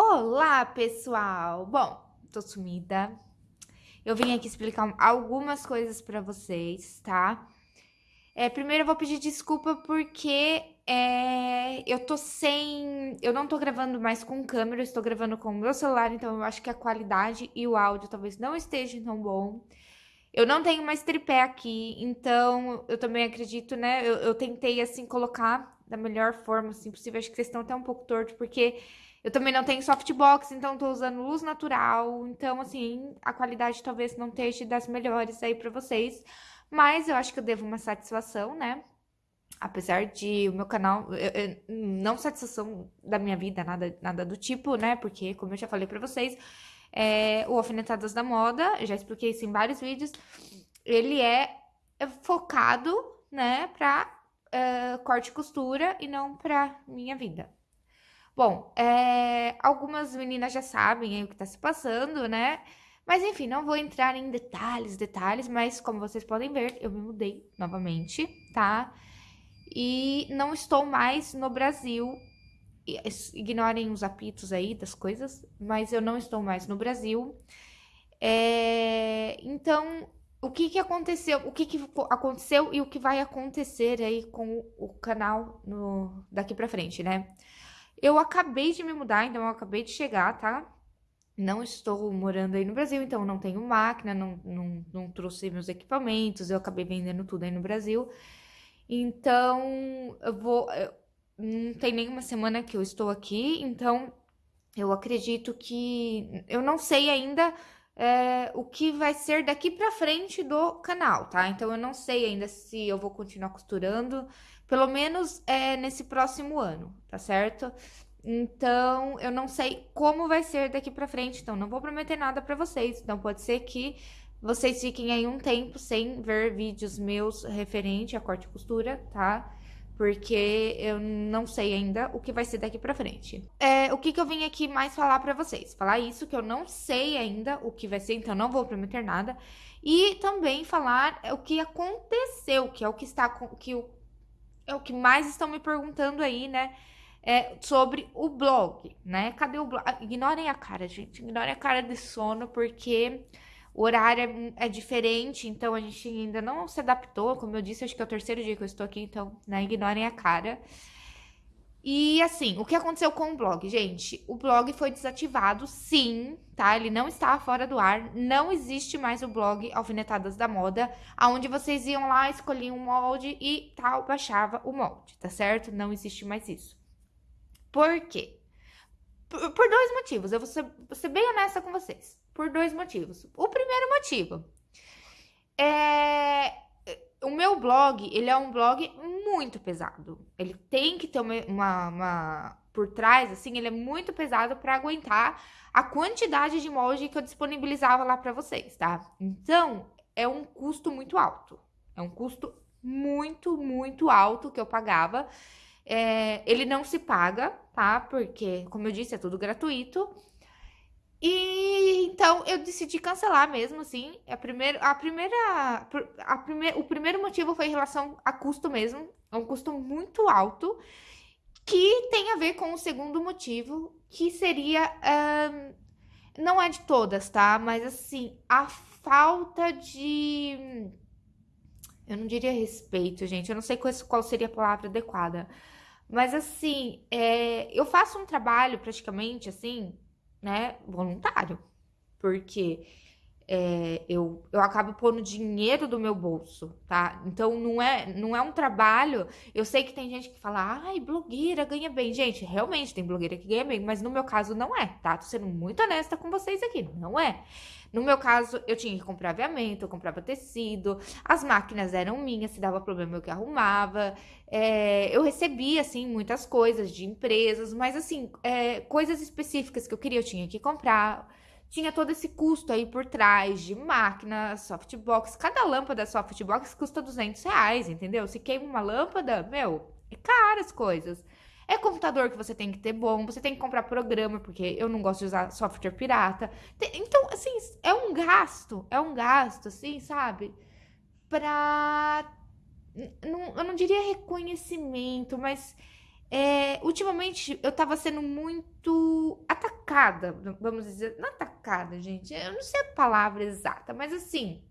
Olá, pessoal! Bom, tô sumida. Eu vim aqui explicar algumas coisas pra vocês, tá? É, primeiro eu vou pedir desculpa porque é, eu tô sem... Eu não tô gravando mais com câmera, eu estou gravando com o meu celular, então eu acho que a qualidade e o áudio talvez não estejam tão bom. Eu não tenho mais tripé aqui, então eu também acredito, né? Eu, eu tentei, assim, colocar da melhor forma assim, possível. Acho que vocês estão até um pouco tortos, porque eu também não tenho softbox, então tô usando luz natural. Então, assim, a qualidade talvez não esteja das melhores aí pra vocês. Mas eu acho que eu devo uma satisfação, né? Apesar de o meu canal, eu, eu, não satisfação da minha vida, nada, nada do tipo, né? Porque, como eu já falei pra vocês, é, o Alfinetadas da Moda, já expliquei isso em vários vídeos, ele é focado, né, pra uh, corte e costura e não pra minha vida. Bom, é, algumas meninas já sabem o que tá se passando, né? Mas enfim, não vou entrar em detalhes, detalhes, mas como vocês podem ver, eu me mudei novamente, tá? E não estou mais no Brasil. Ignorem os apitos aí das coisas, mas eu não estou mais no Brasil. É, então, o que que aconteceu, o que que aconteceu e o que vai acontecer aí com o canal no, daqui pra frente, né? Eu acabei de me mudar, então eu acabei de chegar, tá? Não estou morando aí no Brasil, então não tenho máquina, não, não, não trouxe meus equipamentos, eu acabei vendendo tudo aí no Brasil. Então, eu vou... Eu, não tem nenhuma semana que eu estou aqui, então eu acredito que... Eu não sei ainda é, o que vai ser daqui pra frente do canal, tá? Então, eu não sei ainda se eu vou continuar costurando, pelo menos é, nesse próximo ano, tá certo? Então, eu não sei como vai ser daqui pra frente, então não vou prometer nada pra vocês. Então, pode ser que vocês fiquem aí um tempo sem ver vídeos meus referente a corte e costura, tá? porque eu não sei ainda o que vai ser daqui pra frente. É, o que, que eu vim aqui mais falar pra vocês? Falar isso, que eu não sei ainda o que vai ser, então não vou prometer nada. E também falar o que aconteceu, que é o que está... que o, é o que mais estão me perguntando aí, né? É, sobre o blog, né? Cadê o blog? Ignorem a cara, gente. Ignorem a cara de sono, porque o horário é, é, diferente, então a gente ainda não se adaptou. Como eu disse, acho que é o terceiro dia que eu estou aqui, então né, ignorem a cara. E assim, o que aconteceu com o blog? Gente, o blog foi desativado, sim, tá? Ele não está fora do ar. Não existe mais o blog Alfinetadas da Moda, aonde vocês iam lá, escolhiam um molde e tal, baixava o molde, tá certo? Não existe mais isso. Por quê? Por, por dois motivos. Eu vou ser, vou ser bem honesta com vocês por dois motivos. O primeiro motivo é o meu blog, ele é um blog muito pesado. Ele tem que ter uma, uma, uma por trás, assim, ele é muito pesado para aguentar a quantidade de molde que eu disponibilizava lá para vocês, tá? Então, é um custo muito alto. É um custo muito, muito alto que eu pagava. É, ele não se paga, tá? Porque, como eu disse, é tudo gratuito. E então eu decidi cancelar mesmo, assim. A primeira, a primeira, a primeir, o primeiro motivo foi em relação a custo mesmo. É um custo muito alto, que tem a ver com o segundo motivo, que seria. Um, não é de todas, tá? Mas assim, a falta de. Eu não diria respeito, gente. Eu não sei qual seria a palavra adequada. Mas assim, é, eu faço um trabalho praticamente assim né, voluntário. Porque é, eu, eu acabo pondo dinheiro do meu bolso, tá? Então não é, não é um trabalho. Eu sei que tem gente que fala, ai, blogueira ganha bem. Gente, realmente tem blogueira que ganha bem, mas no meu caso não é, tá? Tô sendo muito honesta com vocês aqui, não é. No meu caso, eu tinha que comprar aviamento, eu comprava tecido, as máquinas eram minhas, se dava problema eu que arrumava. É, eu recebia, assim, muitas coisas de empresas, mas, assim, é, coisas específicas que eu queria, eu tinha que comprar. Tinha todo esse custo aí por trás de máquina, softbox. Cada lâmpada softbox custa 200 reais, entendeu? Se queima uma lâmpada, meu, é caro as coisas. É computador que você tem que ter bom, você tem que comprar programa, porque eu não gosto de usar software pirata. Então, assim, é um gasto, é um gasto, assim, sabe? Pra. Eu não diria reconhecimento, mas é, ultimamente eu tava sendo muito atacada, vamos dizer, não atacada, gente, eu não sei a palavra exata, mas assim,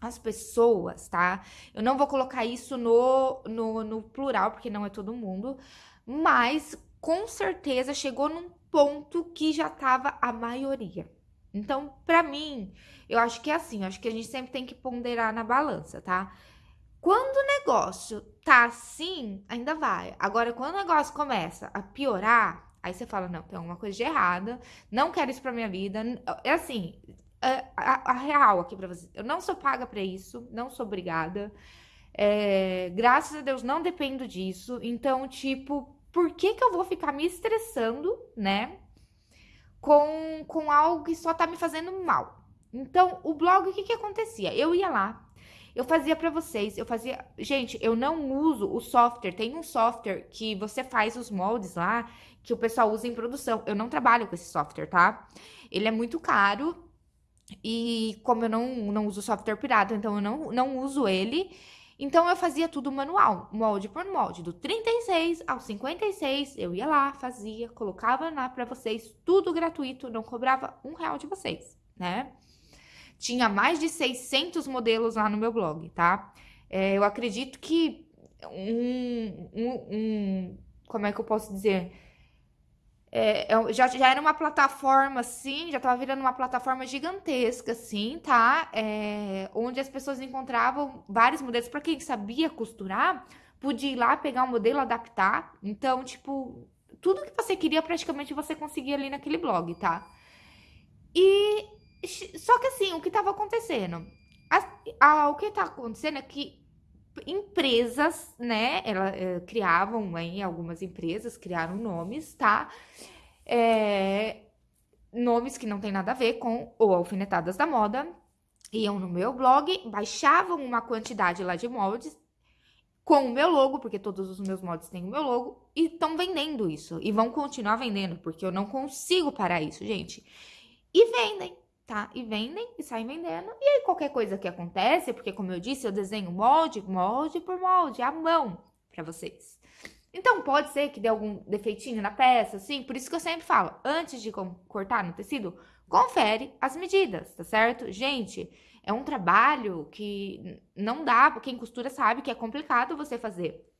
as pessoas, tá? Eu não vou colocar isso no, no, no plural, porque não é todo mundo, mas com certeza chegou num ponto que já tava a maioria. Então, para mim, eu acho que é assim, eu acho que a gente sempre tem que ponderar na balança, tá? Quando o negócio tá assim, ainda vai. Agora, quando o negócio começa a piorar, aí você fala, não, tem alguma coisa de errada, não quero isso pra minha vida. É assim, a, a, a real aqui pra vocês. Eu não sou paga para isso, não sou obrigada. É, graças a Deus não dependo disso. Então, tipo, por que que eu vou ficar me estressando, né? Com, com algo que só tá me fazendo mal. Então, o blog, o que que acontecia? Eu ia lá, eu fazia para vocês, eu fazia... Gente, eu não uso o software, tem um software que você faz os moldes lá, que o pessoal usa em produção. Eu não trabalho com esse software, tá? Ele é muito caro, e como eu não, não uso software pirata, então eu não, não uso ele. Então eu fazia tudo manual, molde por molde, do 36 ao 56, eu ia lá, fazia, colocava lá para vocês, tudo gratuito, não cobrava um real de vocês, né? Tinha mais de 600 modelos lá no meu blog, tá? É, eu acredito que um, um, um, como é que eu posso dizer? É, é já, já era uma plataforma, assim, já estava virando uma plataforma gigantesca, assim, tá? É, onde as pessoas encontravam vários modelos. Para quem sabia costurar, podia ir lá, pegar um modelo, adaptar. Então, tipo, tudo que você queria, praticamente, você conseguia ali naquele blog, tá? E, só que assim, o que estava acontecendo? A, a, o que está acontecendo é que empresas, né? Ela é, criavam aí algumas empresas criaram nomes, tá? É, nomes que não tem nada a ver com o Alfinetadas da Moda. Iam no meu blog, baixavam uma quantidade lá de moldes com o meu logo, porque todos os meus moldes têm o meu logo, e estão vendendo isso. E vão continuar vendendo, porque eu não consigo parar isso, gente. E vendem tá? E vendem e saem vendendo. E aí, qualquer coisa que acontece, porque como eu disse, eu desenho molde, molde por molde, à mão para vocês. Então, pode ser que dê algum defeitinho na peça, assim. Por isso que eu sempre falo, antes de cortar no tecido, confere as medidas, tá certo? Gente, é um trabalho que não dá, quem costura sabe que é complicado você fazer.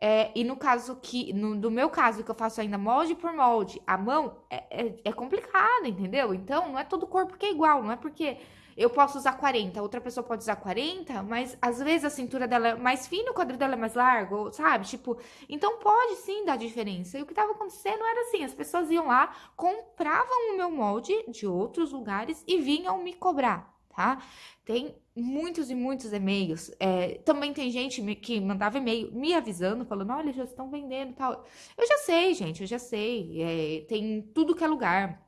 É, e no caso que, no, no, meu caso, que eu faço ainda molde por molde, a mão é, é, é complicado, entendeu? Então, não é todo corpo que é igual, não é porque eu posso usar 40, outra pessoa pode usar 40, mas às vezes a cintura dela é mais fina, o quadril dela é mais largo, sabe? Tipo, então pode sim dar diferença. E o que estava acontecendo era assim, as pessoas iam lá, compravam o meu molde de outros lugares e vinham me cobrar tá? Tem muitos e muitos e-mails. É, também tem gente que mandava e-mail me avisando, falando, olha, já estão vendendo tal. Eu já sei, gente, eu já sei. É, tem tudo que é lugar.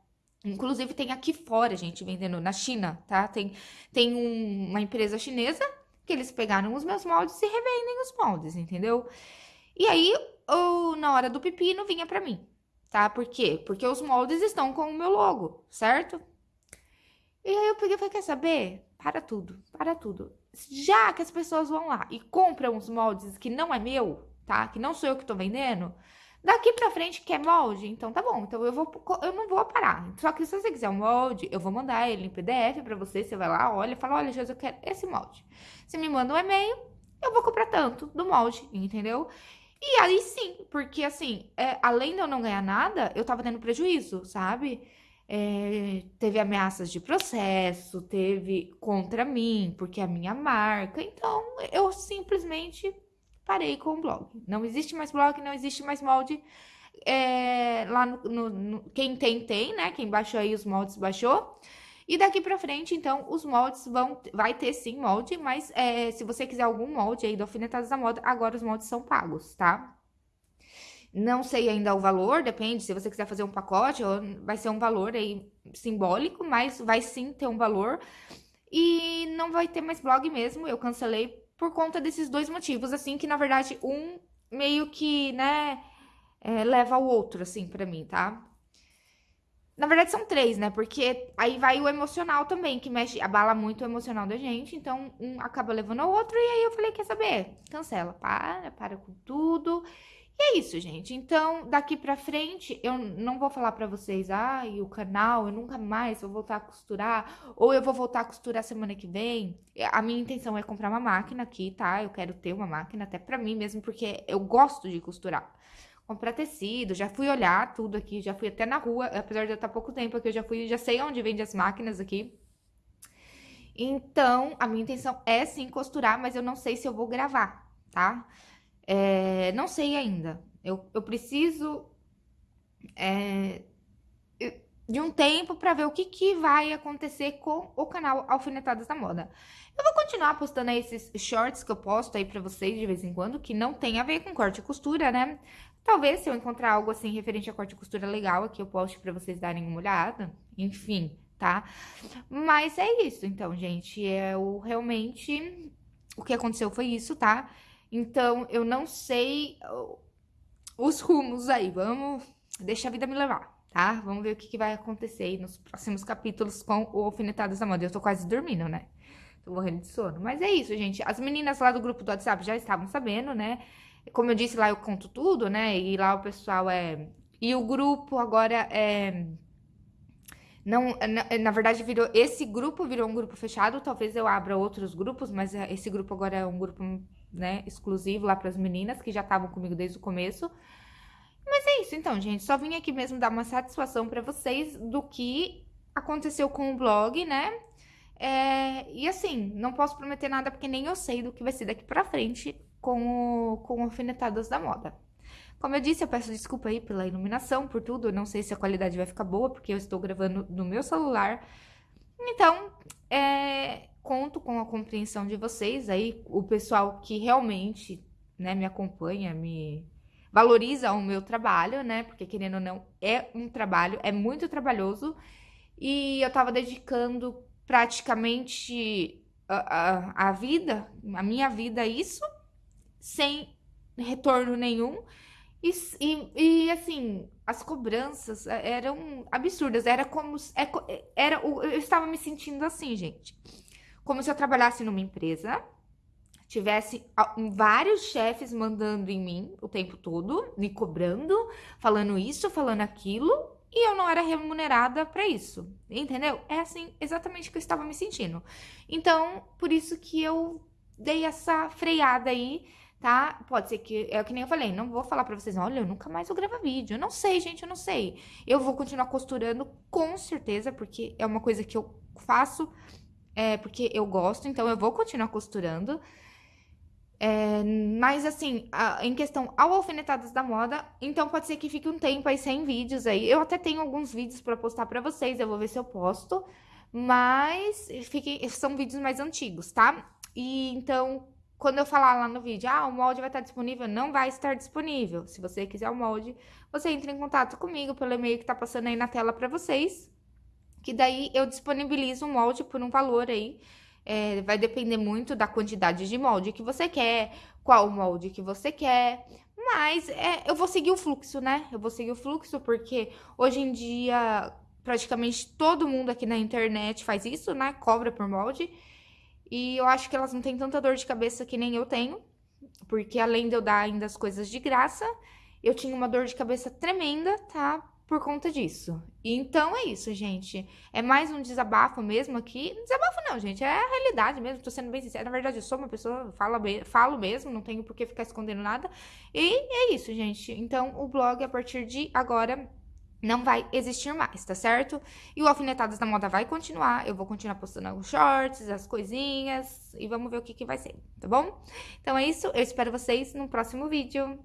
Inclusive, tem aqui fora, gente, vendendo na China, tá? Tem, tem um, uma empresa chinesa que eles pegaram os meus moldes e revendem os moldes, entendeu? E aí, ou, na hora do pepino, vinha pra mim, tá? Por quê? Porque os moldes estão com o meu logo, certo? E aí eu peguei e falei, quer saber? Para tudo, para tudo. Já que as pessoas vão lá e compram os moldes que não é meu, tá? Que não sou eu que tô vendendo, daqui pra frente quer molde? Então tá bom, então eu, vou, eu não vou parar. Só que se você quiser um molde, eu vou mandar ele em PDF pra você, você vai lá, olha, fala, olha, Jesus, eu quero esse molde. Você me manda um e-mail, eu vou comprar tanto do molde, entendeu? E aí sim, porque assim, é, além de eu não ganhar nada, eu tava tendo prejuízo, sabe? É, teve ameaças de processo, teve contra mim, porque é a minha marca. Então, eu simplesmente parei com o blog. Não existe mais blog, não existe mais molde. É, lá no, no, no, quem tem, tem, né? Quem baixou aí os moldes, baixou. E daqui pra frente, então, os moldes vão... Vai ter, sim, molde, mas é, se você quiser algum molde aí do Alfinetadas da Moda, agora os moldes são pagos, tá? Não sei ainda o valor, depende, se você quiser fazer um pacote, vai ser um valor aí simbólico, mas vai sim ter um valor. E não vai ter mais blog mesmo, eu cancelei por conta desses dois motivos, assim, que na verdade um meio que, né, é, leva ao outro, assim, pra mim, tá? Na verdade são três, né? Porque aí vai o emocional também, que mexe, abala muito o emocional da gente. Então, um acaba levando ao outro. E aí eu falei, quer saber? Cancela, para, para com tudo. E é isso, gente. Então, daqui pra frente, eu não vou falar pra vocês, ah, o canal, eu nunca mais vou voltar a costurar, ou eu vou voltar a costurar semana que vem. A minha intenção é comprar uma máquina aqui, tá? Eu quero ter uma máquina até pra mim mesmo, porque eu gosto de costurar. Comprar tecido, já fui olhar tudo aqui, já fui até na rua, apesar de eu estar pouco tempo aqui, eu já fui, já sei onde vende as máquinas aqui. Então, a minha intenção é sim costurar, mas eu não sei se eu vou gravar, tá? É, não sei ainda. Eu, eu preciso é, de um tempo para ver o que, que vai acontecer com o canal Alfinetadas da Moda. Eu vou continuar postando esses shorts que eu posto aí pra vocês de vez em quando, que não tem a ver com corte e costura, né? Talvez se eu encontrar algo assim referente a corte e costura legal aqui, eu poste pra vocês darem uma olhada. Enfim, tá? Mas é isso, então, gente. É o realmente o que aconteceu foi isso, tá? Então, eu não sei os rumos aí. Vamos, deixa a vida me levar, tá? Vamos ver o que, que vai acontecer aí nos próximos capítulos com o Alfinetadas da Moda. Eu tô quase dormindo, né? Tô morrendo de sono. Mas é isso, gente. As meninas lá do grupo do WhatsApp já estavam sabendo, né? Como eu disse lá, eu conto tudo, né? E lá o pessoal é... E o grupo agora é... Não, na, na, verdade, virou esse grupo virou um grupo fechado. Talvez eu abra outros grupos, mas é, esse grupo agora é um grupo né, exclusivo lá para as meninas que já estavam comigo desde o começo. Mas é isso, então, gente. Só vim aqui mesmo dar uma satisfação para vocês do que aconteceu com o blog, né? É, e assim, não posso prometer nada porque nem eu sei do que vai ser daqui pra frente com o, com Alfinetadas da Moda. Como eu disse, eu peço desculpa aí pela iluminação, por tudo. Eu não sei se a qualidade vai ficar boa, porque eu estou gravando no meu celular. Então, é, conto com a compreensão de vocês aí, o pessoal que realmente, né, me acompanha, me valoriza o meu trabalho, né? Porque querendo ou não, é um trabalho, é muito trabalhoso. E eu tava dedicando praticamente a, a, a vida, a minha vida a isso, sem retorno nenhum. E, e, e, assim, as cobranças eram absurdas. Era como. É era, eu estava me sentindo assim, gente como se eu trabalhasse numa empresa, tivesse vários chefes mandando em mim o tempo todo, me cobrando, falando isso, falando aquilo, e eu não era remunerada para isso, entendeu? É assim, exatamente que eu estava me sentindo. Então, por isso que eu dei essa freada aí, tá? Pode ser que, é que nem eu falei, não vou falar pra vocês, olha, eu nunca mais vou gravar vídeo. Eu não sei, gente, eu não sei. Eu vou continuar costurando, com certeza, porque é uma coisa que eu faço é, porque eu gosto, então eu vou continuar costurando. É, mas assim, a, em questão ao alfinetadas da moda, então pode ser que fique um tempo aí sem vídeos aí. Eu até tenho alguns vídeos para postar para vocês, eu vou ver se eu posto, mas são vídeos mais antigos, tá? E então, quando eu falar lá no vídeo, ah, o molde vai estar disponível, não vai estar disponível. Se você quiser o molde, você entra em contato comigo pelo e-mail que tá passando aí na tela para vocês que daí eu disponibilizo um molde por um valor aí. É, vai depender muito da quantidade de molde que você quer, qual molde que você quer. Mas é, eu vou seguir o fluxo, né? Eu vou seguir o fluxo porque hoje em dia praticamente todo mundo aqui na internet faz isso, né? Cobra por molde. E eu acho que elas não têm tanta dor de cabeça que nem eu tenho. Porque além de eu dar ainda as coisas de graça, eu tinha uma dor de cabeça tremenda, tá? por conta disso. Então é isso, gente. É mais um desabafo mesmo aqui. Desabafo não, gente. É a realidade mesmo. Tô sendo bem sincera. Na verdade, eu sou uma pessoa, falo, falo mesmo, não tenho por que ficar escondendo nada. E é isso, gente. Então, o blog, a partir de agora, não vai existir mais, tá certo? E o Alfinetadas da Moda vai continuar. Eu vou continuar postando os shorts, as coisinhas. E vamos ver o que, que vai ser, tá bom? Então é isso. Eu espero vocês no próximo vídeo.